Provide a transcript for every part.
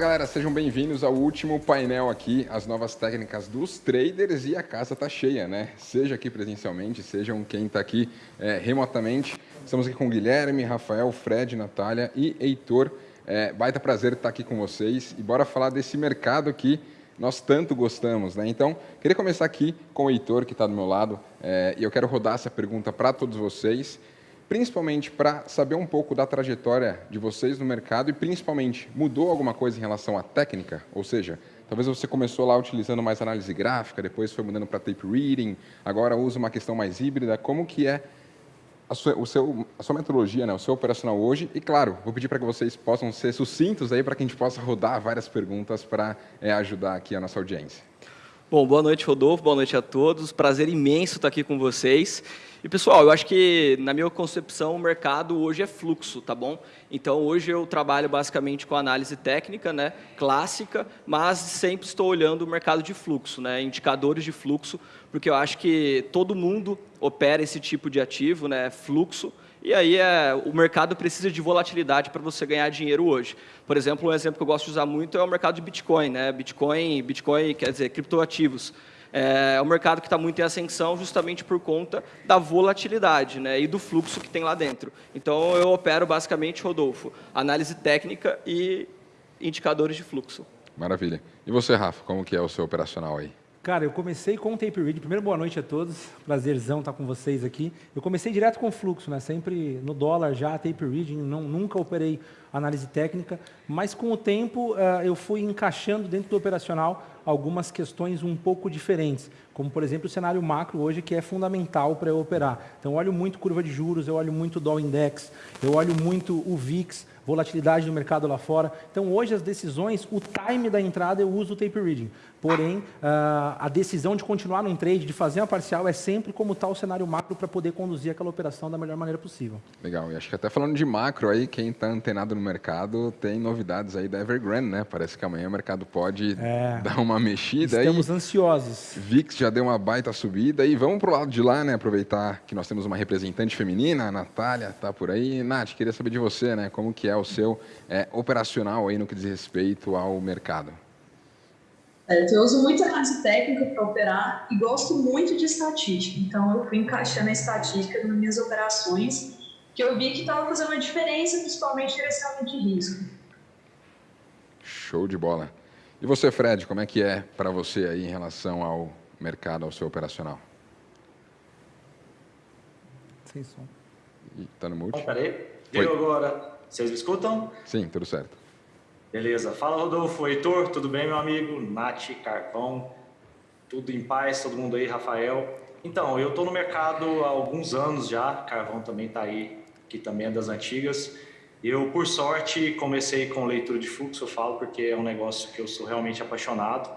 Galera, sejam bem-vindos ao último painel aqui, as novas técnicas dos traders e a casa tá cheia, né? Seja aqui presencialmente, sejam quem está aqui é, remotamente. Estamos aqui com Guilherme, Rafael, Fred, Natália e Heitor. É, baita prazer estar aqui com vocês e bora falar desse mercado que nós tanto gostamos, né? Então, queria começar aqui com o Heitor, que está do meu lado, é, e eu quero rodar essa pergunta para todos vocês principalmente para saber um pouco da trajetória de vocês no mercado e principalmente mudou alguma coisa em relação à técnica? Ou seja, talvez você começou lá utilizando mais análise gráfica, depois foi mudando para tape reading, agora usa uma questão mais híbrida. Como que é a sua, o seu, a sua metodologia, né, o seu operacional hoje? E claro, vou pedir para que vocês possam ser sucintos aí para que a gente possa rodar várias perguntas para é, ajudar aqui a nossa audiência. Bom, boa noite, Rodolfo, boa noite a todos. Prazer imenso estar aqui com vocês. E, pessoal, eu acho que, na minha concepção, o mercado hoje é fluxo, tá bom? Então, hoje eu trabalho basicamente com análise técnica, né, clássica, mas sempre estou olhando o mercado de fluxo, né, indicadores de fluxo, porque eu acho que todo mundo opera esse tipo de ativo, né, fluxo, e aí é, o mercado precisa de volatilidade para você ganhar dinheiro hoje. Por exemplo, um exemplo que eu gosto de usar muito é o mercado de Bitcoin. Né? Bitcoin, Bitcoin quer dizer, criptoativos. É, é um mercado que está muito em ascensão justamente por conta da volatilidade né, e do fluxo que tem lá dentro. Então, eu opero basicamente, Rodolfo, análise técnica e indicadores de fluxo. Maravilha. E você, Rafa, como que é o seu operacional aí? Cara, eu comecei com o tape read. Primeiro, boa noite a todos. Prazerzão estar com vocês aqui. Eu comecei direto com fluxo, né? Sempre no dólar já, tape reading. Não, nunca operei análise técnica, mas com o tempo uh, eu fui encaixando dentro do operacional algumas questões um pouco diferentes, como por exemplo o cenário macro hoje que é fundamental para eu operar. Então eu olho muito curva de juros, eu olho muito o Dow Index, eu olho muito o VIX, volatilidade do mercado lá fora. Então, hoje, as decisões, o time da entrada, eu uso o tape reading. Porém, ah, a decisão de continuar num trade, de fazer uma parcial, é sempre como está o cenário macro para poder conduzir aquela operação da melhor maneira possível. Legal. E acho que até falando de macro aí, quem está antenado no mercado tem novidades aí da Evergrande, né? Parece que amanhã o mercado pode é, dar uma mexida. Estamos aí. ansiosos. VIX já deu uma baita subida. E vamos para o lado de lá, né? Aproveitar que nós temos uma representante feminina, a Natália está por aí. Nath, queria saber de você, né? Como que é o seu é, operacional aí no que diz respeito ao mercado? eu uso muito análise técnica para operar e gosto muito de estatística. Então, eu fui encaixando a estatística nas minhas operações, que eu vi que estava fazendo uma diferença, principalmente direcionamento de risco. Show de bola. E você, Fred, como é que é para você aí em relação ao mercado, ao seu operacional? Sem som. Está no mute? Oh, peraí. Deu agora. Vocês me escutam? Sim, tudo certo. Beleza. Fala, Rodolfo. Heitor, tudo bem, meu amigo? Nath, Carvão, tudo em paz, todo mundo aí, Rafael. Então, eu estou no mercado há alguns anos já, Carvão também está aí, que também é das antigas. Eu, por sorte, comecei com leitura de fluxo, eu falo, porque é um negócio que eu sou realmente apaixonado.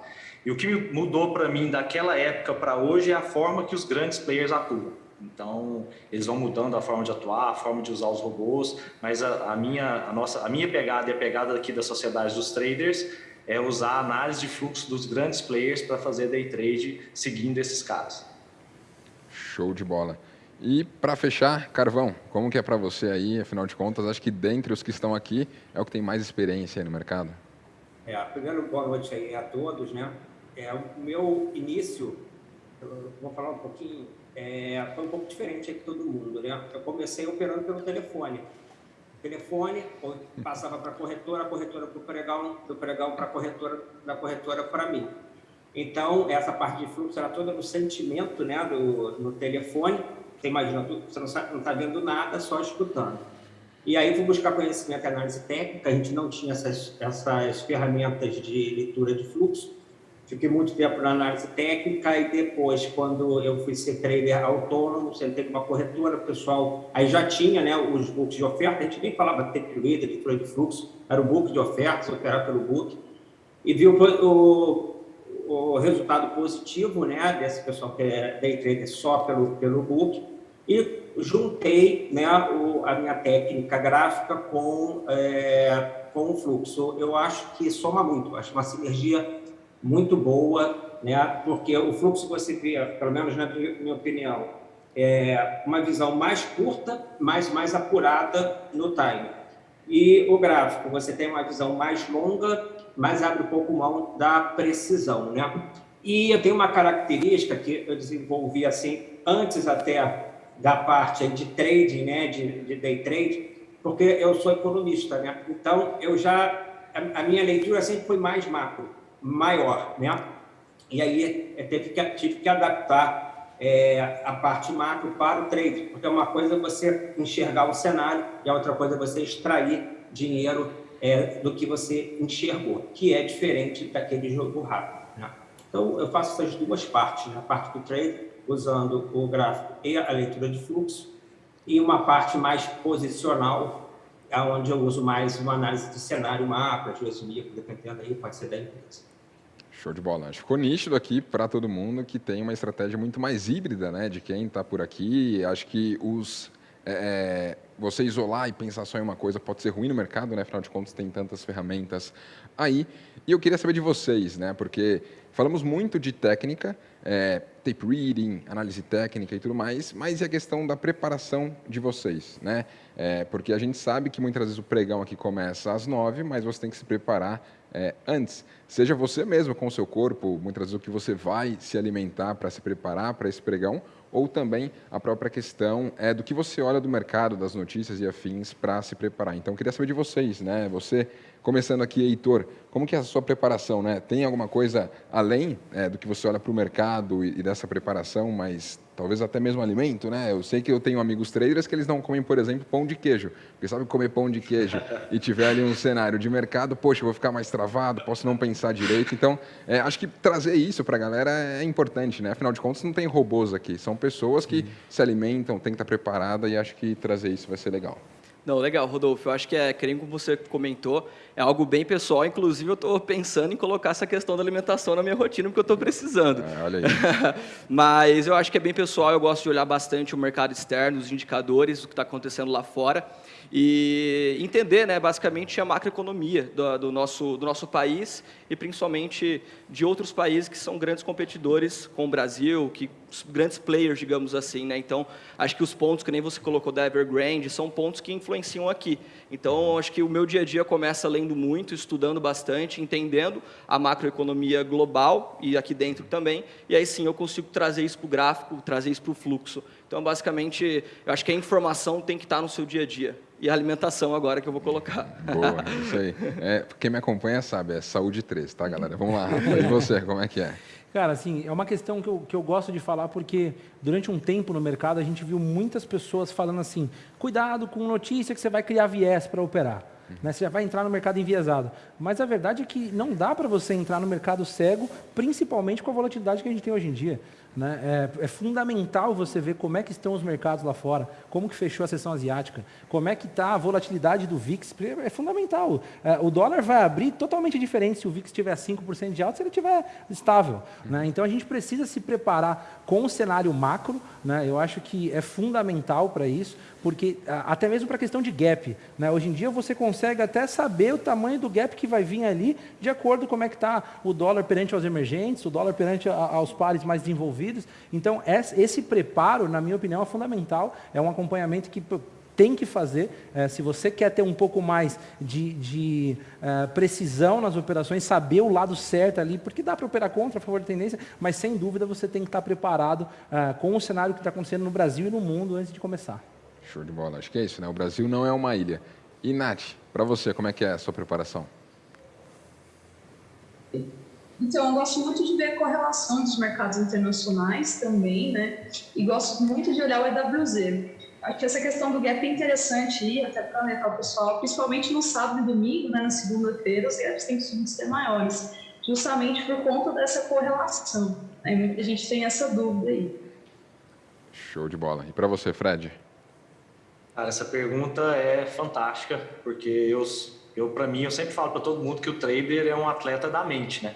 E o que mudou para mim daquela época para hoje é a forma que os grandes players atuam. Então, eles vão mudando a forma de atuar, a forma de usar os robôs, mas a, a, minha, a, nossa, a minha pegada e a pegada aqui da sociedade dos traders é usar a análise de fluxo dos grandes players para fazer day trade seguindo esses caras. Show de bola. E para fechar, Carvão, como que é para você aí, afinal de contas, acho que dentre os que estão aqui é o que tem mais experiência aí no mercado? É, primeiro, boa noite aí a todos, né? É, o meu início, vou falar um pouquinho é, foi um pouco diferente aqui todo mundo, né? Eu comecei operando pelo telefone. O telefone passava para a corretora, a corretora para o pregão, do pregão para a corretora, da corretora para mim. Então, essa parte de fluxo era toda no sentimento, né, do, no telefone. Você imagina, você não está vendo nada, só escutando. E aí fui buscar conhecimento e análise técnica, a gente não tinha essas, essas ferramentas de leitura de fluxo, Fiquei muito tempo na análise técnica e depois, quando eu fui ser trader autônomo, sentei uma corretora, o pessoal aí já tinha né, os books de oferta, a gente nem falava reader, leitura de fluxo, era o book de ofertas, operar pelo book, e viu o, o resultado positivo né, desse pessoal que é day trader só pelo, pelo book, e juntei né, o, a minha técnica gráfica com, é, com o fluxo. Eu acho que soma muito, acho uma sinergia muito boa, né? porque o fluxo você vê, pelo menos na minha opinião, é uma visão mais curta, mas mais apurada no time. E o gráfico, você tem uma visão mais longa, mas abre um pouco mão da precisão, né? E eu tenho uma característica que eu desenvolvi assim antes até da parte de trading, né, de, de day trade, porque eu sou economista, né? Então eu já a, minha leitura sempre foi mais macro, maior, né? E aí eu tive que, tive que adaptar é, a parte macro para o trade, porque uma coisa é você enxergar o cenário e a outra coisa é você extrair dinheiro é, do que você enxergou, que é diferente daquele jogo rápido. Né? Então, eu faço essas duas partes, né? a parte do trade, usando o gráfico e a leitura de fluxo, e uma parte mais posicional, onde eu uso mais uma análise de cenário macro, às vezes micro, dependendo aí, pode ser da empresa. Show de bola. Ficou nítido aqui para todo mundo que tem uma estratégia muito mais híbrida, né? De quem está por aqui. Acho que os é, é, você isolar e pensar só em uma coisa pode ser ruim no mercado, né? Afinal de contas, tem tantas ferramentas aí. E eu queria saber de vocês, né? Porque falamos muito de técnica, é, tape reading, análise técnica e tudo mais, mas e a questão da preparação de vocês, né? É, porque a gente sabe que muitas vezes o pregão aqui começa às nove, mas você tem que se preparar é, antes. Seja você mesmo com o seu corpo, muitas vezes o que você vai se alimentar para se preparar para esse pregão, ou também a própria questão é do que você olha do mercado, das notícias e afins para se preparar. Então, queria saber de vocês, né? Você, começando aqui, Heitor, como que é a sua preparação, né? Tem alguma coisa além é, do que você olha para o mercado e, e dessa preparação, mas talvez até mesmo alimento, né? Eu sei que eu tenho amigos traders que eles não comem, por exemplo, pão de queijo. Porque sabe comer pão de queijo e tiver ali um cenário de mercado, poxa, vou ficar mais travado, posso não pensar direito. Então, é, acho que trazer isso para a galera é importante, né? Afinal de contas, não tem robôs aqui, são pessoas que uhum. se alimentam, tem que estar preparada e acho que trazer isso vai ser legal. Não, legal, Rodolfo. Eu acho que é, querendo como você comentou, é algo bem pessoal. Inclusive, eu estou pensando em colocar essa questão da alimentação na minha rotina, porque eu estou precisando. É, olha aí. Mas eu acho que é bem pessoal. Eu gosto de olhar bastante o mercado externo, os indicadores, o que está acontecendo lá fora e entender, né, basicamente, a macroeconomia do, do, nosso, do nosso país e principalmente de outros países que são grandes competidores com o Brasil, que grandes players, digamos assim. Né? Então, acho que os pontos que nem você colocou da Evergrande são pontos que influenciam aqui. Então, acho que o meu dia a dia começa lendo muito, estudando bastante, entendendo a macroeconomia global e aqui dentro também, e aí sim eu consigo trazer isso para o gráfico, trazer isso para o fluxo. Então, basicamente, eu acho que a informação tem que estar no seu dia a dia e a alimentação agora que eu vou colocar. Boa, isso aí. É, quem me acompanha sabe, é saúde 3, tá, galera? Vamos lá, e você, como é que é? Cara, assim, é uma questão que eu, que eu gosto de falar porque durante um tempo no mercado a gente viu muitas pessoas falando assim, cuidado com notícia que você vai criar viés para operar. Né? Você já vai entrar no mercado enviesado. Mas a verdade é que não dá para você entrar no mercado cego, principalmente com a volatilidade que a gente tem hoje em dia. Né? É, é, fundamental você ver como é que estão os mercados lá fora, como que fechou a sessão asiática, como é que está a volatilidade do VIX, é fundamental. É, o dólar vai abrir totalmente diferente se o VIX tiver 5% de alta, se ele estiver estável. Né? Então a gente precisa se preparar com o cenário macro, né? eu acho que é fundamental para isso, porque até mesmo para a questão de gap. Né? Hoje em dia você consegue até saber o tamanho do gap que vai vir ali, de acordo com como é que está o dólar perante aos emergentes, o dólar perante aos pares mais desenvolvidos. Então, esse preparo, na minha opinião, é fundamental, é um acompanhamento que tem que fazer. É, se você quer ter um pouco mais de, de uh, precisão nas operações, saber o lado certo ali, porque dá para operar contra, a favor da tendência, mas sem dúvida você tem que estar preparado uh, com o cenário que está acontecendo no Brasil e no mundo antes de começar. Show de bola. Acho que é isso, né? O Brasil não é uma ilha. E, Nath, para você, como é que é a sua preparação? Então, eu gosto muito de ver a correlação dos mercados internacionais também, né? E gosto muito de olhar o EWZ. Acho que essa questão do gap é interessante aí, até para alertar o pessoal, principalmente no sábado e domingo, né? Na segunda-feira, os gaps têm que ser maiores, justamente por conta dessa correlação. Né? Muita gente tem essa dúvida aí. Show de bola. E para você, Fred? Cara, essa pergunta é fantástica, porque eu, eu para mim, eu sempre falo para todo mundo que o trader é um atleta da mente, né?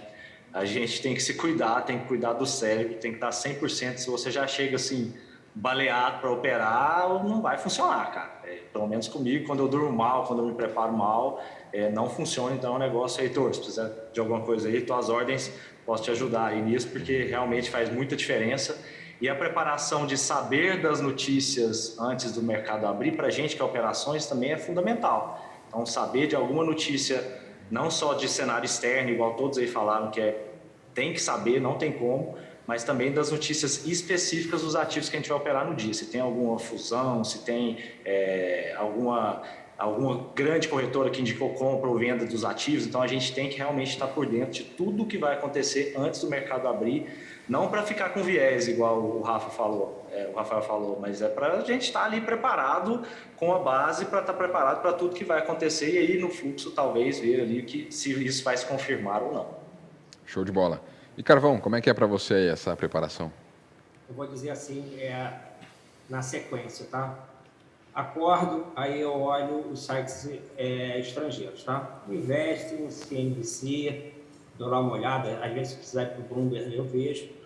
A gente tem que se cuidar, tem que cuidar do cérebro, tem que estar 100%. Se você já chega assim, baleado para operar, não vai funcionar, cara. É, pelo menos comigo, quando eu durmo mal, quando eu me preparo mal, é, não funciona. Então, é um negócio, Heitor, se precisar de alguma coisa aí, tuas ordens, posso te ajudar aí nisso, porque realmente faz muita diferença. E a preparação de saber das notícias antes do mercado abrir para a gente, que é operações, também é fundamental. Então, saber de alguma notícia, não só de cenário externo, igual todos aí falaram, que é tem que saber, não tem como, mas também das notícias específicas dos ativos que a gente vai operar no dia. Se tem alguma fusão, se tem é, alguma, alguma grande corretora que indicou compra ou venda dos ativos. Então, a gente tem que realmente estar por dentro de tudo que vai acontecer antes do mercado abrir, não para ficar com viés, igual o Rafa falou, é, o Rafael falou, mas é para a gente estar ali preparado com a base para estar preparado para tudo que vai acontecer e aí no fluxo talvez ver ali que se isso vai se confirmar ou não. Show de bola. E Carvão, como é que é para você essa preparação? Eu vou dizer assim, é, na sequência, tá? Acordo, aí eu olho os sites é, estrangeiros, tá? Investing, CNBC, dou lá uma olhada, às vezes se precisar ir para o Bloomberg eu vejo.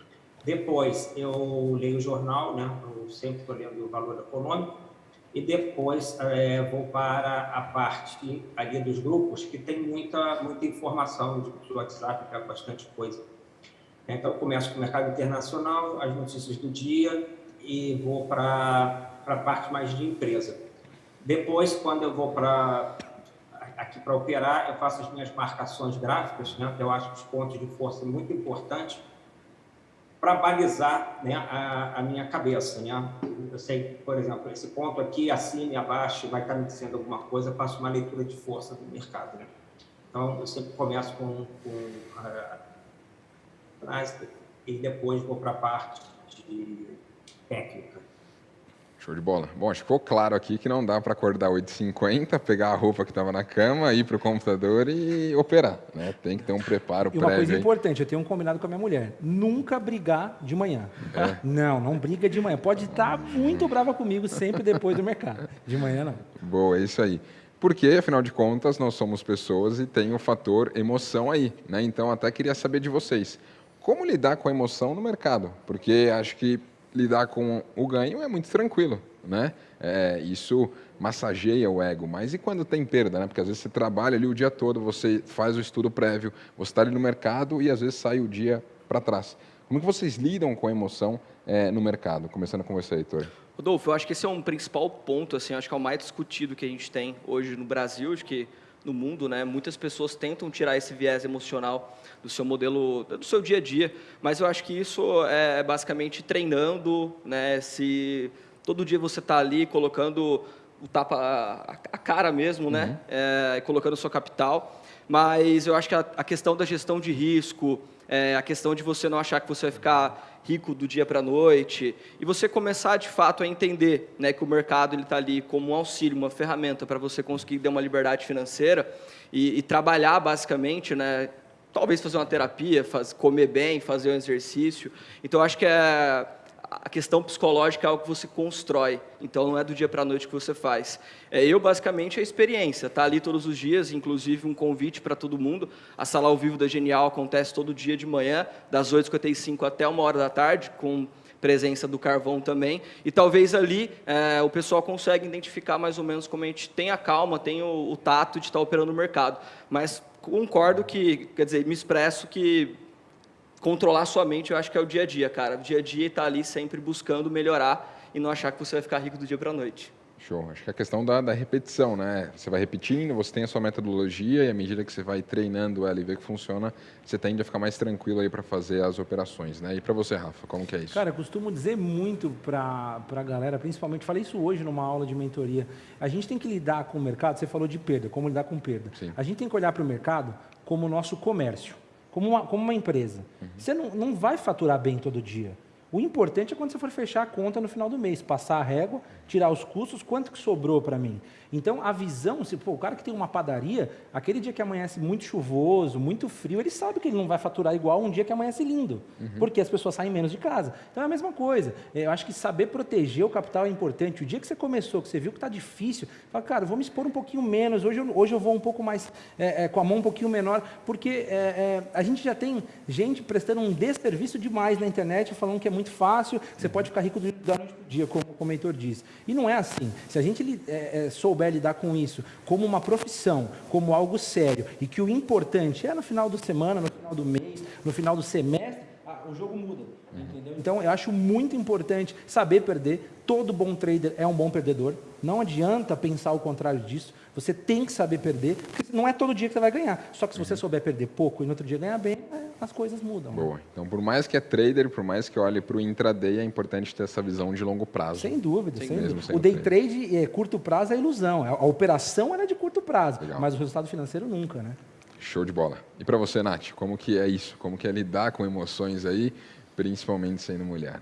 Depois eu leio o jornal, né? Eu sempre estou lendo o valor econômico. E depois é, vou para a parte ali dos grupos, que tem muita, muita informação de WhatsApp, que é bastante coisa. Então, começo com o mercado internacional, as notícias do dia e vou para a parte mais de empresa. Depois, quando eu vou para aqui para operar, eu faço as minhas marcações gráficas, né, que eu acho os pontos de força muito importantes para balizar né, a, a, minha cabeça. Né? Eu sei, por exemplo, esse ponto aqui, acima e abaixo, vai estar me dizendo alguma coisa, faço uma leitura de força do mercado. Né? Então, eu sempre começo com, com uh, e depois vou para a parte de técnica. Show de bola. Bom, acho que ficou claro aqui que não dá para acordar 8h50, pegar a roupa que estava na cama, ir para o computador e operar. Né? Tem que ter um preparo e prévio. uma coisa aí. importante, eu tenho um combinado com a minha mulher. Nunca brigar de manhã. É. Não, não briga de manhã. Pode estar muito brava comigo sempre depois do mercado. De manhã não. Boa, é isso aí. Porque, afinal de contas, nós somos pessoas e tem o fator emoção aí. Né? Então, até queria saber de vocês. Como lidar com a emoção no mercado? Porque acho que lidar com o ganho é muito tranquilo, né? É, isso massageia o ego. Mas e quando tem perda, né? Porque às vezes você trabalha ali o dia todo, você faz o estudo prévio, você está ali no mercado e às vezes sai o dia para trás. Como que vocês lidam com a emoção é, no mercado? Começando com você, Heitor. Rodolfo, eu acho que esse é um principal ponto, assim, acho que é o mais discutido que a gente tem hoje no Brasil, de que no mundo, né? Muitas pessoas tentam tirar esse viés emocional do seu modelo, do seu dia a dia, mas eu acho que isso é basicamente treinando, né? Se todo dia você está ali colocando o tapa a, cara mesmo, né? uhum. né? É, colocando sua capital, mas eu acho que a, a questão da gestão de risco, é, a questão de você não achar que você vai ficar rico do dia para a noite, e você começar de fato a entender né, que o mercado está ali como um auxílio, uma ferramenta para você conseguir ter uma liberdade financeira e, e trabalhar basicamente, né, talvez fazer uma terapia, faz, comer bem, fazer um exercício. Então, acho que é a questão psicológica é algo que você constrói, então não é do dia para a noite que você faz. É, eu, basicamente, a experiência, tá ali todos os dias, inclusive um convite para todo mundo. A sala ao vivo da Genial acontece todo dia de manhã, das 8h55 até uma hora da tarde, com presença do carvão também, e talvez ali é, o pessoal consegue identificar mais ou menos como a gente tem a calma, tem o, o tato de estar operando no mercado, mas concordo que, quer dizer, me expresso que controlar sua mente, eu acho que é o dia a dia, cara. O dia a dia está ali sempre buscando melhorar e não achar que você vai ficar rico do dia para a noite. Show. Acho que é a questão da, da, repetição, né? Você vai repetindo, você tem a sua metodologia e à medida que você vai treinando ela e vê que funciona, você tende a ficar mais tranquilo aí para fazer as operações, né? E para você, Rafa, como que é isso? Cara, eu costumo dizer muito para a galera, principalmente, falei isso hoje numa aula de mentoria, a gente tem que lidar com o mercado, você falou de perda, como lidar com perda. Sim. A gente tem que olhar para o mercado como o nosso comércio como uma, como uma empresa. Uhum. Você não, não vai faturar bem todo dia. O importante é quando você for fechar a conta no final do mês, passar a régua, tirar os custos, quanto que sobrou para mim. Então, a visão, se pô, o cara que tem uma padaria, aquele dia que amanhece muito chuvoso, muito frio, ele sabe que ele não vai faturar igual um dia que amanhece lindo, uhum. porque as pessoas saem menos de casa. Então, é a mesma coisa. Eu acho que saber proteger o capital é importante. O dia que você começou, que você viu que está difícil, fala, cara, vou me expor um pouquinho menos, hoje eu, hoje eu vou um pouco mais, é, é, com a mão um pouquinho menor, porque é, é a gente já tem gente prestando um desserviço demais na internet, falando que é muito fácil, você pode ficar rico da noite para dia, como o mentor diz. E não é assim. Se a gente é, é, souber lidar com isso como uma profissão, como algo sério, e que o importante é no final da semana, no final do mês, no final do semestre, o jogo muda, entendeu? Então, eu acho muito importante saber perder. Todo bom trader é um bom perdedor. Não adianta pensar o contrário disso. Você tem que saber perder, porque não é todo dia que você vai ganhar. Só que se você souber perder pouco e no outro dia ganhar bem, é, as coisas mudam. Boa. Então, por mais que é trader, por mais que olhe para o intraday, é importante ter essa visão de longo prazo. Sem dúvida, sem, sem dúvida. O day trade, é, curto prazo, é ilusão. A, a operação é de curto prazo, Legal. mas o resultado financeiro nunca, né? Show de bola. E para você, Nath, como que é isso? Como que é lidar com emoções aí, principalmente sendo mulher?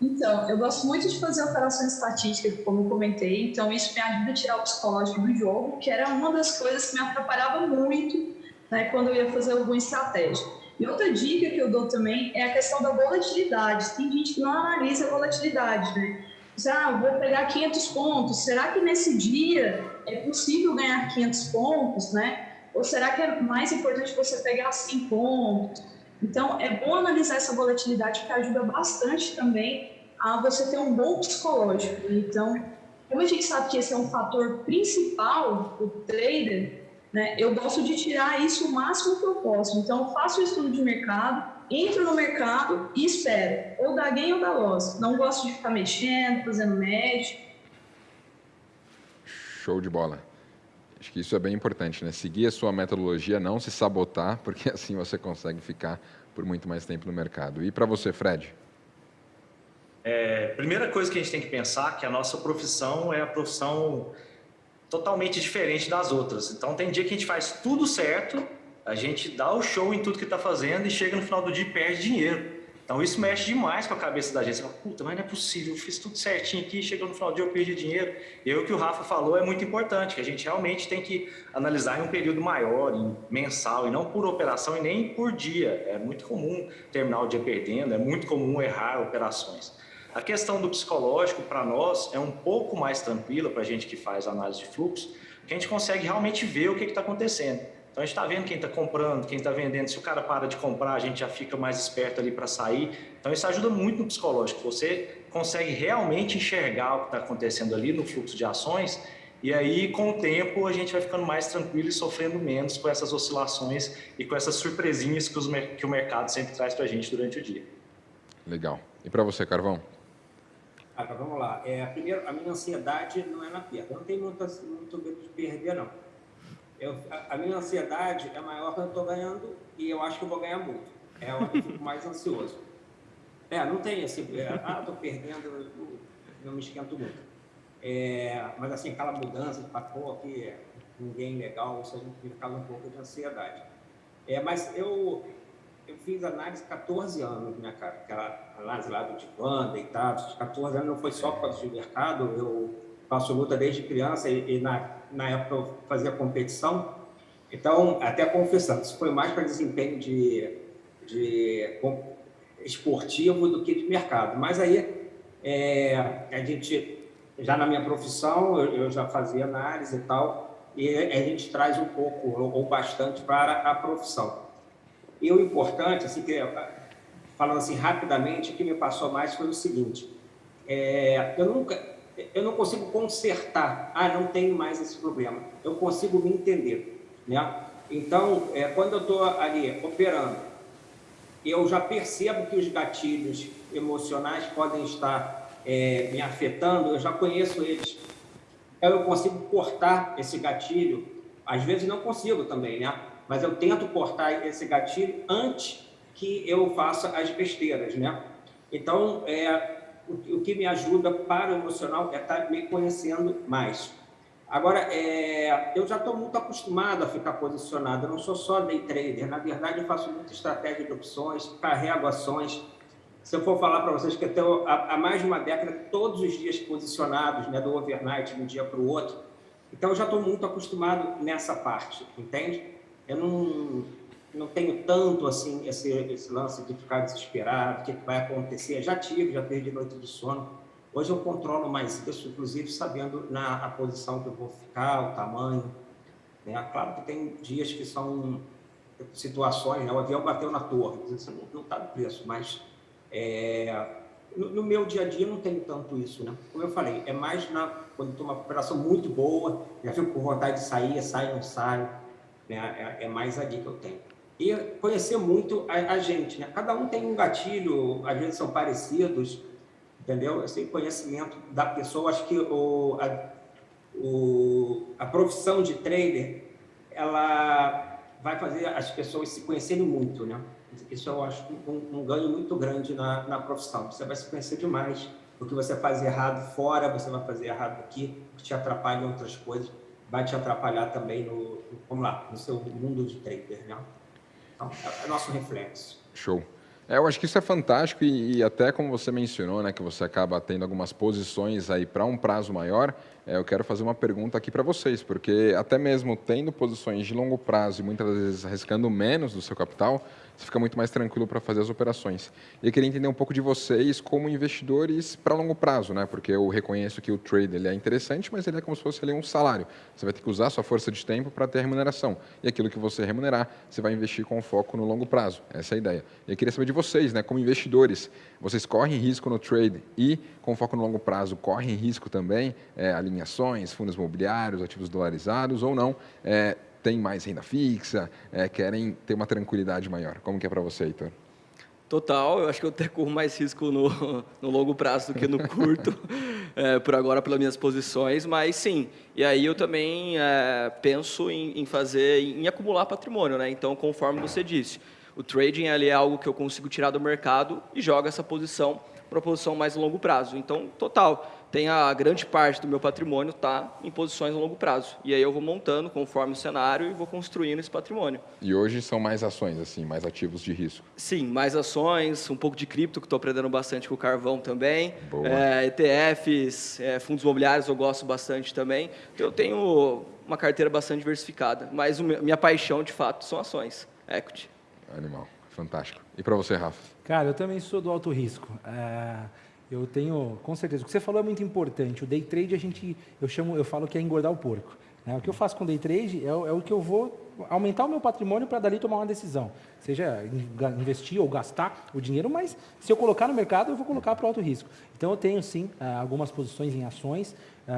Então, eu gosto muito de fazer operações estatísticas, como eu comentei, então isso me ajuda a tirar o psicológico do jogo, que era uma das coisas que me atrapalhava muito né, quando eu ia fazer alguma estratégia. E outra dica que eu dou também é a questão da volatilidade. Tem gente que não analisa a volatilidade, né? Ah, vou pegar 500 pontos. Será que nesse dia é possível ganhar 500 pontos, né? Ou será que é mais importante você pegar 100 pontos? Então, é bom analisar essa volatilidade, que ajuda bastante também a você ter um bom psicológico. Então, como a gente sabe que esse é um fator principal do trader, né, eu gosto de tirar isso o máximo que eu posso. Então, eu faço o estudo de mercado, entro no mercado e espero, ou da gain ou da loss. Não gosto de ficar mexendo, fazendo médio. Show de bola. Acho que isso é bem importante, né? Seguir a sua metodologia, não se sabotar, porque assim você consegue ficar por muito mais tempo no mercado. E para você, Fred? É, primeira coisa que a gente tem que pensar é que a nossa profissão é a profissão totalmente diferente das outras. Então tem dia que a gente faz tudo certo, a gente dá o show em tudo que está fazendo e chega no final do dia e perde dinheiro. Então isso mexe demais com a cabeça da gente. Você fala, puta, mas não é possível, eu fiz tudo certinho aqui, chegou no final do dia eu perdi dinheiro. E aí, o que o Rafa falou é muito importante, que a gente realmente tem que analisar em um período maior, em mensal, e não por operação e nem por dia. É muito comum terminar o dia perdendo, é muito comum errar operações. A questão do psicológico, para nós, é um pouco mais tranquila para a gente que faz análise de fluxo, que a gente consegue realmente ver o que está acontecendo. Então a gente está vendo quem está comprando, quem está vendendo. Se o cara para de comprar, a gente já fica mais esperto ali para sair. Então isso ajuda muito no psicológico. Você consegue realmente enxergar o que está acontecendo ali no fluxo de ações e aí, com o tempo, a gente vai ficando mais tranquilo e sofrendo menos com essas oscilações e com essas surpresinhas que, os, que o mercado sempre traz para a gente durante o dia. Legal. E para você, Carvão? Ah, tá, vamos lá. É, primeiro, a minha ansiedade não é na perda. Eu não tenho muito, muito medo de perder, não. Eu, a, a, minha ansiedade é maior quando eu estou ganhando e eu acho que eu vou ganhar muito. É onde eu fico mais ansioso. É, não tem esse. É, ah, estou perdendo, não me esquento muito. É, mas assim, aquela mudança de pô, aqui ninguém legal, isso a gente fica um pouco de ansiedade. É, mas eu, eu fiz análise 14 anos, minha cara, análise lá do divã, deitado, 14 anos não foi só por causa do mercado, eu faço luta desde criança e, e na, na época eu fazia competição, então, até confessando, isso foi mais para desempenho de, de esportivo do que de mercado. Mas aí, é, a gente, já na minha profissão, eu, eu, já fazia análise e tal, e a gente traz um pouco ou bastante para a profissão. E o importante, assim, que, falando assim rapidamente, o que me passou mais foi o seguinte: é, eu nunca, eu não consigo consertar, ah, não tenho mais esse problema. Eu consigo me entender, né? Então, é, quando eu estou ali operando, eu já percebo que os gatilhos emocionais podem estar é, me afetando, eu já conheço eles. Eu consigo cortar esse gatilho. Às vezes não consigo também, né? Mas eu tento cortar esse gatilho antes que eu faça as besteiras, né? Então, é, o, que me ajuda para o emocional é estar tá me conhecendo mais. Agora, é, eu já estou muito acostumado a ficar posicionado, eu não sou só day trader, na verdade eu faço muita estratégia de opções, carrego ações. Se eu for falar para vocês que eu tenho há, há, mais de uma década, todos os dias posicionados, né, do overnight, de um dia para o outro, então eu já estou muito acostumado nessa parte, entende? Eu não, não tenho tanto assim esse, esse lance de ficar desesperado, o que, que vai acontecer. Já tive, já perdi noite de sono. Hoje eu controlo mais isso, inclusive sabendo na a posição que eu vou ficar, o tamanho. Né? Claro que tem dias que são situações, né? o avião bateu na torre, assim, não está no preço, mas é, no, no, meu dia a dia não tenho tanto isso. Né? Como eu falei, é mais na, quando estou uma operação muito boa, já fico com vontade de sair, sai, não sai. Né? É, é mais ali que eu tenho. E conhecer muito a, a, gente. Né? Cada um tem um gatilho, às vezes são parecidos, entendeu? Esse conhecimento da pessoa, acho que o, a, o, a profissão de trader, ela vai fazer as pessoas se conhecerem muito, né? Isso eu acho um, um ganho muito grande na, na profissão. Você vai se conhecer demais. O que você faz errado fora, você vai fazer errado aqui, que te atrapalha em outras coisas, vai te atrapalhar também no, vamos lá, no seu mundo de trader, né? É, é nosso reflexo. Show. É, eu acho que isso é fantástico e, e, até como você mencionou, né, que você acaba tendo algumas posições aí para um prazo maior, eu quero fazer uma pergunta aqui para vocês, porque até mesmo tendo posições de longo prazo e muitas vezes arriscando menos do seu capital, você fica muito mais tranquilo para fazer as operações. E eu queria entender um pouco de vocês como investidores para longo prazo, né? Porque eu reconheço que o trade ele é interessante, mas ele é como se fosse ali um salário. Você vai ter que usar sua força de tempo para ter remuneração. E aquilo que você remunerar, você vai investir com foco no longo prazo. Essa é a ideia. E eu queria saber de vocês, né? Como investidores, vocês correm risco no trade e com foco no longo prazo, correm risco também é, alinhações, fundos imobiliários, ativos dolarizados ou não? É, tem mais renda fixa, é, querem ter uma tranquilidade maior. Como que é para você, Heitor? Total, eu acho que eu até corro mais risco no, no longo prazo do que no curto, é, por agora pelas minhas posições, mas sim. E aí eu também é, penso em, em, fazer, em acumular patrimônio, né? Então, conforme você disse, o trading ali é algo que eu consigo tirar do mercado e jogo essa posição para uma posição mais longo prazo. Então, total tem a grande parte do meu patrimônio está em posições a longo prazo. E aí eu vou montando conforme o cenário e vou construindo esse patrimônio. E hoje são mais ações, assim, mais ativos de risco? Sim, mais ações, um pouco de cripto, que estou aprendendo bastante com o carvão também. É, ETFs, é, fundos imobiliários eu gosto bastante também. Então, eu tenho uma carteira bastante diversificada, mas minha paixão, de fato, são ações, equity. Animal, fantástico. E para você, Rafa? Cara, eu também sou do alto risco. É... Eu tenho, com certeza, o que você falou é muito importante. O day trade a gente, eu chamo, eu falo que é engordar o porco. Né? O que eu faço com day trade é, é o que eu vou aumentar o meu patrimônio para dali tomar uma decisão. Seja investir ou gastar o dinheiro, mas se eu colocar no mercado, eu vou colocar para alto risco. Então eu tenho sim ah, algumas posições em ações,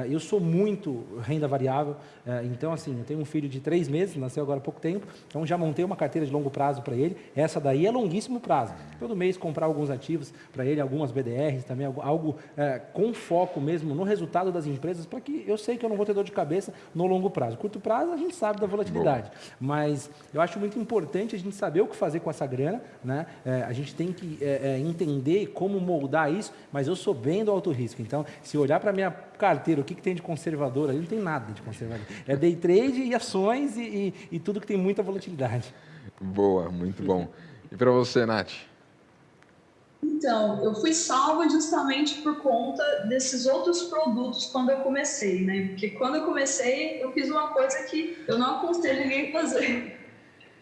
eu sou muito renda variável, ah, então assim, eu tenho um filho de três meses, nasceu agora há pouco tempo, então já montei uma carteira de longo prazo para ele. Essa daí é longuíssimo prazo. Todo mês comprar alguns ativos para ele, algumas BDRs também, algo é, com foco mesmo no resultado das empresas, para que eu sei que eu não vou ter dor de cabeça no longo prazo. Curto prazo a gente sabe da volatilidade, mas eu acho muito importante a gente saber o que fazer com essa grana, né? É, a gente tem que é, entender como moldar isso, mas eu sou bem do alto risco. Então, se olhar para minha carteira, o que, que tem de conservador ali? Não tem nada de conservador. É day trade e ações e, e, e tudo que tem muita volatilidade. Boa, muito bom. E para você, Nath? Então, eu fui salva justamente por conta desses outros produtos quando eu comecei, né? Porque quando eu comecei, eu fiz uma coisa que eu não aconselho ninguém a fazer,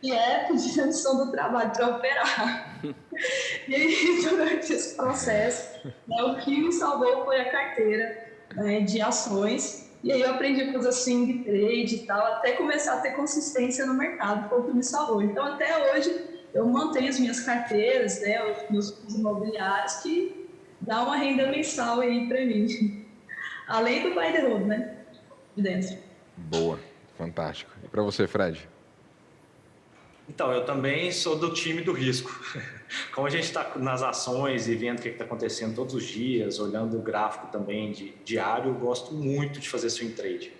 que é pedir demissão do trabalho para operar. e aí, durante esse processo, né, o que me salvou foi a carteira né, de ações. E aí eu aprendi a fazer swing trade e tal, até começar a ter consistência no mercado, foi o que me salvou. Então, até hoje, eu mantenho as minhas carteiras, né, os meus imobiliários, que dá uma renda mensal aí para mim. Além do buy the road, né, de dentro. Boa, fantástico. E para você, Fred? Então, eu também sou do time do risco. Como a gente está nas ações e vendo o que está acontecendo todos os dias, olhando o gráfico também de diário, eu gosto muito de fazer swing trade.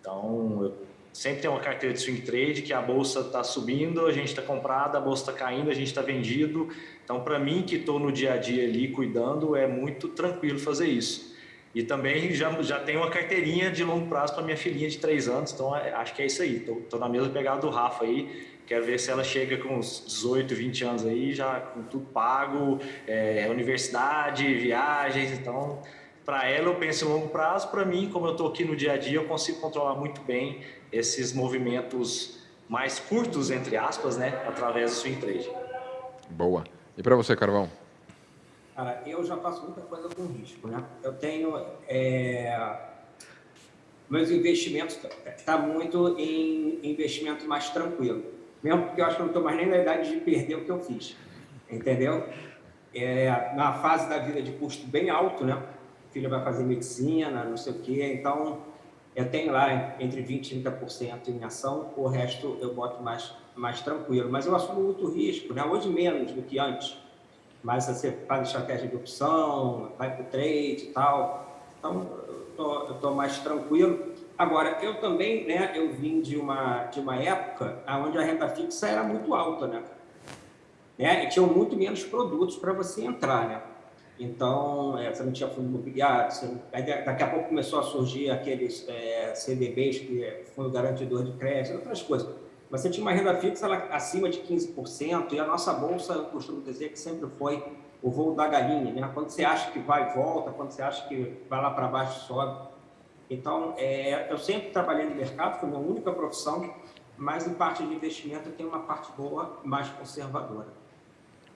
Então, eu sempre tenho uma carteira de swing trade que a bolsa está subindo, a gente está comprado, a bolsa está caindo, a gente está vendido. Então, para mim que estou no dia a dia ali cuidando, é muito tranquilo fazer isso. E também já, já tenho uma carteirinha de longo prazo para minha filhinha de 3 anos, então é, acho que é isso aí. Estou na mesma pegada do Rafa aí Quero ver se ela chega com uns 18, 20 anos aí, já com tudo pago, é, universidade, viagens. Então, para ela eu penso em longo prazo. Para mim, como eu estou aqui no dia a dia, eu consigo controlar muito bem esses movimentos mais curtos, entre aspas, né, através do swing trade. Boa. E para você, Carvão? Cara, eu já faço muita coisa com risco, né? Eu tenho... É... Meus investimentos tá muito em investimento mais tranquilo mesmo porque eu acho que eu não estou mais nem na idade de perder o que eu fiz, entendeu? É, na fase da vida de custo bem alto, né? O filho vai fazer medicina, não sei o quê, então eu tenho lá entre 20% e 30% em ação, o resto eu boto mais, mais tranquilo. Mas eu assumo muito risco, né? hoje menos do que antes. Mas você faz estratégia de opção, vai para o trade e tal. Então, eu estou mais tranquilo. Agora, eu também, né, eu vim de uma, de uma época onde a renda fixa era muito alta, né? né? E tinham muito menos produtos para você entrar, né? Então, é, você não tinha fundo imobiliário, você, daqui a pouco começou a surgir aqueles é, CDBs, que é fundo garantidor de crédito, outras coisas. Mas você tinha uma renda fixa ela, acima de 15%, e a nossa bolsa, eu costumo dizer que sempre foi o voo da galinha, né? Quando você acha que vai, volta, quando você acha que vai lá para baixo, sobe. Então, é, eu sempre trabalhei no mercado, foi minha única profissão, mas em parte de investimento tenho uma parte boa, mais conservadora.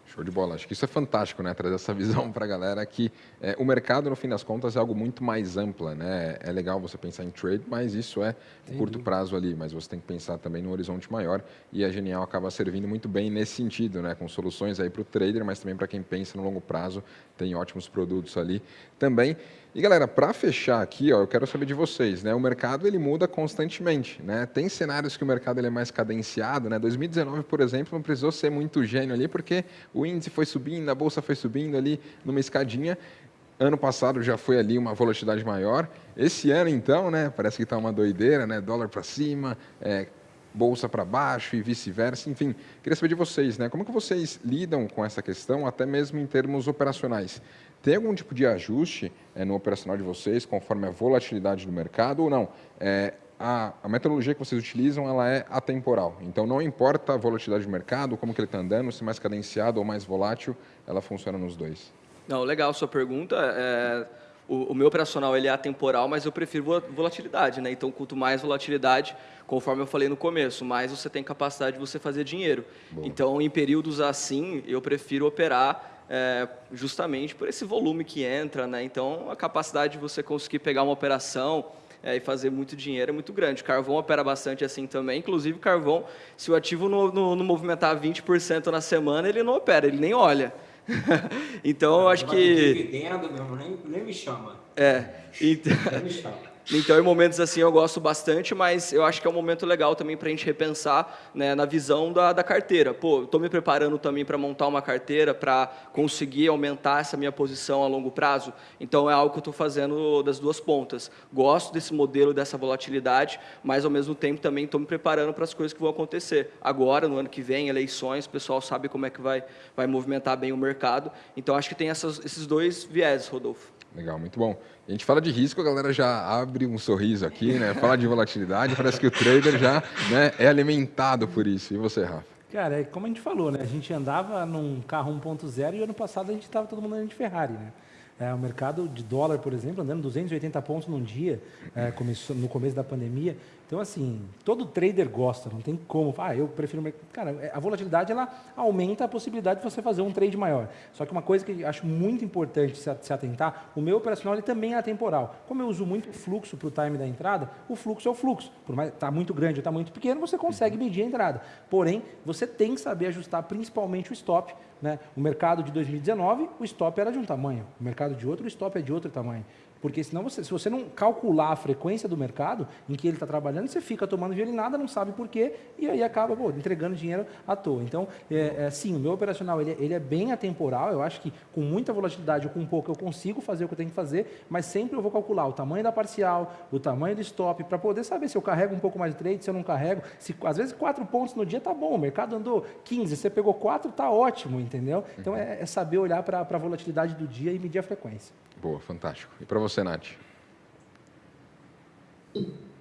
Show de bola. Acho que isso é fantástico, né? Trazer essa visão para a galera que é, o mercado, no fim das contas, é algo muito mais amplo, né? É legal você pensar em trade, mas isso é curto prazo ali. Mas você tem que pensar também no horizonte maior e a Genial acaba servindo muito bem nesse sentido, né? Com soluções aí para o trader, mas também para quem pensa no longo prazo, tem ótimos produtos ali também. E galera, para fechar aqui, ó, eu quero saber de vocês, né? O mercado ele muda constantemente, né? Tem cenários que o mercado ele é mais cadenciado, né? 2019, por exemplo, não precisou ser muito gênio ali, porque o índice foi subindo, a bolsa foi subindo ali numa escadinha. Ano passado já foi ali uma volatilidade maior. Esse ano, então, né? Parece que está uma doideira, né? Dólar para cima, é, bolsa para baixo e vice-versa. Enfim, queria saber de vocês, né? Como que vocês lidam com essa questão, até mesmo em termos operacionais? Tem algum tipo de ajuste é, no operacional de vocês, conforme a volatilidade do mercado ou não? É, a, a, metodologia que vocês utilizam ela é atemporal. Então, não importa a volatilidade do mercado, como que ele está andando, se mais cadenciado ou mais volátil, ela funciona nos dois. Não, legal sua pergunta. É, o, o, meu operacional ele é atemporal, mas eu prefiro volatilidade. Né? Então, quanto mais volatilidade, conforme eu falei no começo, mais você tem capacidade de você fazer dinheiro. Boa. Então, em períodos assim, eu prefiro operar é, justamente por esse volume que entra, né? Então, a capacidade de você conseguir pegar uma operação é, e fazer muito dinheiro é muito grande. Carvão opera bastante assim também. Inclusive, carvão, se o ativo não, não, não movimentar 20% na semana, ele não opera, ele nem olha. então, eu acho que... Dividendo, meu, nem, nem me chama. É. Então... Nem me chama. Então, em momentos assim, eu gosto bastante, mas eu acho que é um momento legal também para a gente repensar né, na visão da, da carteira. Pô, estou me preparando também para montar uma carteira para conseguir aumentar essa minha posição a longo prazo. Então, é algo que eu estou fazendo das duas pontas. Gosto desse modelo, dessa volatilidade, mas, ao mesmo tempo, também estou me preparando para as coisas que vão acontecer. Agora, no ano que vem, eleições, o pessoal sabe como é que vai, vai movimentar bem o mercado. Então, acho que tem essas, esses dois viés, Rodolfo. Legal, muito bom. A gente fala de risco, a galera já abre um sorriso aqui, né? Fala de volatilidade, parece que o trader já né, é alimentado por isso. E você, Rafa? Cara, é como a gente falou, né? A gente andava num carro 1.0 e ano passado a gente estava todo mundo andando de Ferrari, né? É, o mercado de dólar, por exemplo, andando 280 pontos num dia, é, começou, no começo da pandemia. Então, assim, todo trader gosta, não tem como. Ah, eu prefiro... Cara, é, a volatilidade, ela aumenta a possibilidade de você fazer um trade maior. Só que uma coisa que eu acho muito importante se atentar, o meu operacional ele também é atemporal. Como eu uso muito fluxo para o time da entrada, o fluxo é o fluxo. Por mais está muito grande ou está muito pequeno, você consegue medir a entrada. Porém, você tem que saber ajustar principalmente o stop. Né? O mercado de 2019, o stop era de um tamanho. O mercado de outro, o stop é de outro tamanho. Porque senão, você, se você não calcular a frequência do mercado em que ele está trabalhando, você fica tomando nada, não sabe por quê, e aí acaba pô, entregando dinheiro à toa. Então, é, é, sim, o meu operacional ele, ele, é bem atemporal, eu acho que com muita volatilidade ou com pouco eu consigo fazer o que eu tenho que fazer, mas sempre eu vou calcular o tamanho da parcial, o tamanho do stop, para poder saber se eu carrego um pouco mais de trade, se eu não carrego. Se, às vezes, quatro pontos no dia tá bom, o mercado andou 15, você pegou quatro, tá ótimo, entendeu? Então, é, é saber olhar para a volatilidade do dia e medir a frequência. Boa, fantástico. E para você, Nath?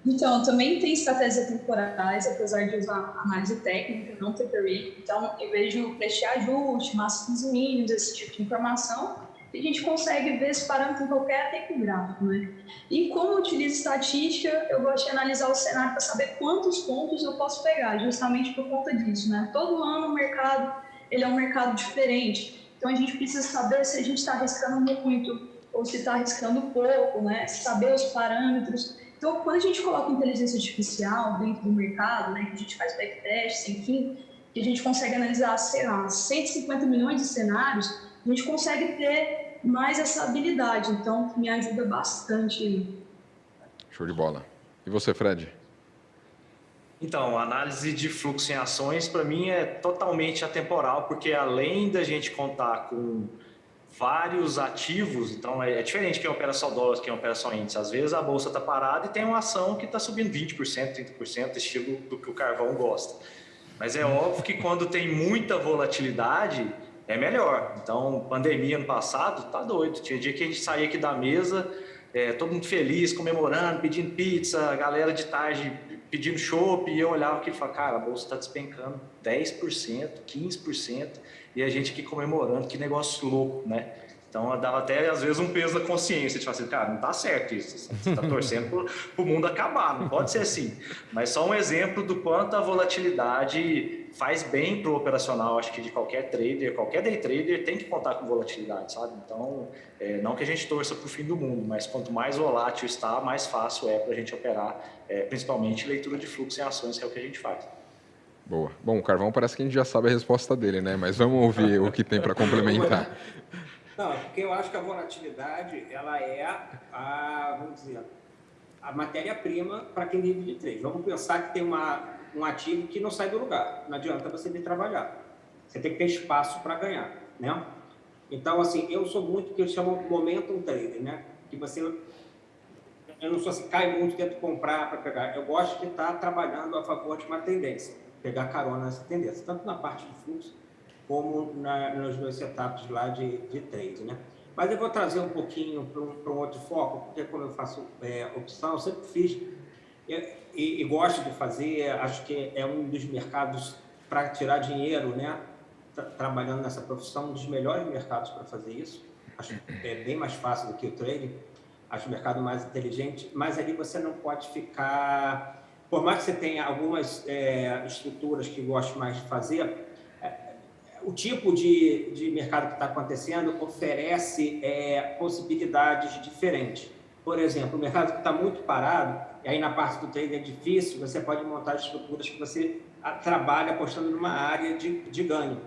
Então, também tem estratégias temporais, apesar de usar análise técnica, não TPRI. Então, vez de prestar ajuste, máximos e mínimos, esse tipo de informação, a gente consegue ver esse parâmetro em qualquer tempo gráfico. Né? E como eu utilizo estatística, eu gosto de analisar o cenário para saber quantos pontos eu posso pegar, justamente por conta disso. Né? Todo ano o mercado ele é um mercado diferente, então a gente precisa saber se a gente está arriscando muito ou se está arriscando pouco, né? saber os parâmetros. Então, quando a gente coloca inteligência artificial dentro do mercado, né, que a gente faz backtest, enfim, que a gente consegue analisar, sei lá, 150 milhões de cenários, a gente consegue ter mais essa habilidade. Então, me ajuda bastante. Show de bola. E você, Fred? Então, a análise de fluxo em ações, para mim, é totalmente atemporal, porque além da gente contar com vários ativos, então é, é diferente quem opera só dólares, quem opera só índice. Às vezes a bolsa está parada e tem uma ação que está subindo 20%, 30%, estilo do que o carvão gosta. Mas é óbvio que quando tem muita volatilidade, é melhor. Então, pandemia ano passado, tá doido. Tinha dia que a gente saía aqui da mesa, é, todo mundo feliz, comemorando, pedindo pizza, a galera de tarde pedindo chopp, e eu olhava aqui e falava, cara, a bolsa está despencando 10%, 15%, e a gente aqui comemorando, que negócio louco, né? Então dava até às vezes um peso da consciência, tipo assim, cara, não tá certo isso, você está torcendo para o mundo acabar, não pode ser assim. Mas só um exemplo do quanto a volatilidade faz bem para o operacional, acho que de qualquer trader, qualquer day trader tem que contar com volatilidade, sabe? Então, é, não que a gente torça para o fim do mundo, mas quanto mais volátil está, mais fácil é para a gente operar, é, principalmente leitura de fluxo em ações, que é o que a gente faz. Boa. Bom, o Carvão parece que a gente já sabe a resposta dele, né? Mas vamos ouvir o que tem para complementar. Não, porque eu acho que a volatilidade, ela é a, vamos dizer, a matéria-prima para quem vive de trade. Vamos pensar que tem uma, um ativo que não sai do lugar. Não adianta você vir trabalhar. Você tem que ter espaço para ganhar, né? Então, assim, eu sou muito que eu chamo momentum trader, né? Que você... Eu não sou assim, cai muito dentro de comprar para pegar. Eu gosto de estar trabalhando a favor de uma tendência, pegar carona nessa tendência, tanto na parte de fluxo como na, nos meus setups lá de, de trade, né? Mas eu vou trazer um pouquinho para um, um, outro foco, porque como eu faço é, opção, eu sempre fiz e, e, e, gosto de fazer, acho que é um dos mercados para tirar dinheiro, né? trabalhando nessa profissão, um dos melhores mercados para fazer isso. Acho que é bem mais fácil do que o trading. Acho o mercado mais inteligente, mas ali você não pode ficar... Por mais que você tenha algumas é, estruturas que goste mais de fazer, o tipo de, de mercado que está acontecendo oferece é, possibilidades diferentes. Por exemplo, o mercado que está muito parado, e aí na parte do trade é difícil, você pode montar estruturas que você trabalha apostando numa área de, de ganho.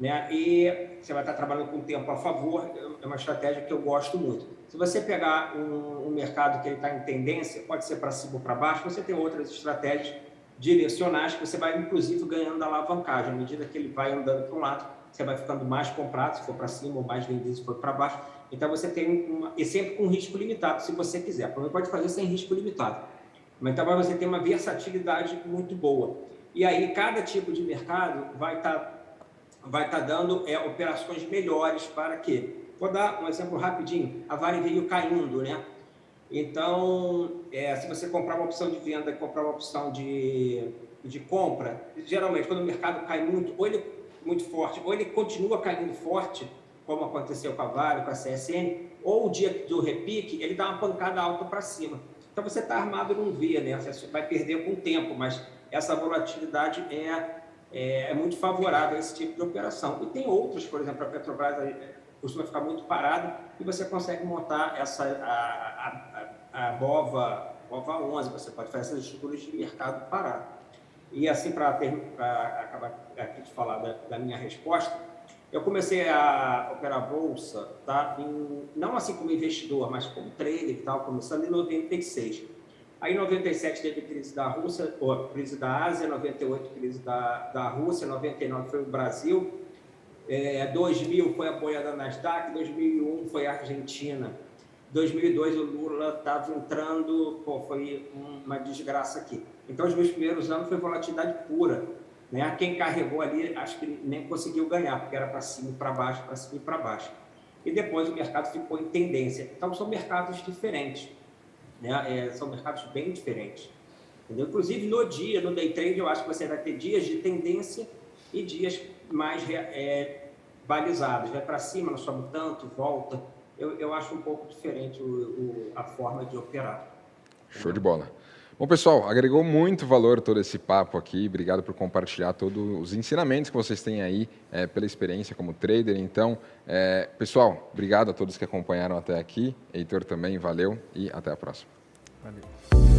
Né? E você vai estar trabalhando com o tempo a favor, é uma estratégia que eu gosto muito. Se você pegar um, um mercado que está em tendência, pode ser para cima ou para baixo, você tem outras estratégias direcionais, que você vai, inclusive, ganhando alavancagem. À medida que ele vai andando para um lado, você vai ficando mais comprado, se for para cima, ou mais vendido, se for para baixo. Então, você tem uma... E sempre com risco limitado, se você quiser. Também pode fazer sem risco limitado. Mas então, você tem uma versatilidade muito boa. E aí, cada tipo de mercado vai estar tá, vai tá dando é, operações melhores para quê? Vou dar um exemplo rapidinho. A Vale veio caindo, né? Então, é, se você comprar uma opção de venda e comprar uma opção de, de compra, geralmente quando o mercado cai muito, ou ele muito forte, ou ele continua caindo forte, como aconteceu com a Vale, com a CSN, ou o dia do repique, ele dá uma pancada alta para cima. Então você está armado num V, né? Você vai perder com o tempo, mas essa volatilidade é, é, é, muito favorável a esse tipo de operação. E tem outros, por exemplo, a Petrobras costuma ficar muito parado e você consegue montar essa, a, a, a BOVA, BOVA 11, você pode fazer essas estruturas de mercado parado. E assim, para acabar aqui de falar da, da, minha resposta, eu comecei a operar bolsa, tá? Em, não assim como investidor, mas como trader e tal, começando em 96. Aí em 97 teve crise da Rússia, ou crise da Ásia, 98 crise da, da Rússia, 99 foi o Brasil, é, 2000 foi apoiada a Nasdaq, 2001 foi a Argentina. 2002 o Lula estava entrando, pô, foi uma desgraça aqui. Então os meus primeiros anos foi volatilidade pura. Né? Quem carregou ali, acho que nem conseguiu ganhar, porque era para cima para baixo, para cima e para baixo. E depois o mercado ficou em tendência. Então são mercados diferentes. Né? É, são mercados bem diferentes. Entendeu? Inclusive no dia, no day trade, eu acho que você vai ter dias de tendência e dias mais é, balizados. Vai para cima, não sobe tanto, volta. Eu, eu acho um pouco diferente o, o, a forma de operar. Show de bola. Bom, pessoal, agregou muito valor todo esse papo aqui. Obrigado por compartilhar todos os ensinamentos que vocês têm aí é, pela experiência como trader. Então, é, pessoal, obrigado a todos que acompanharam até aqui. Heitor também, valeu e até a próxima. Valeu.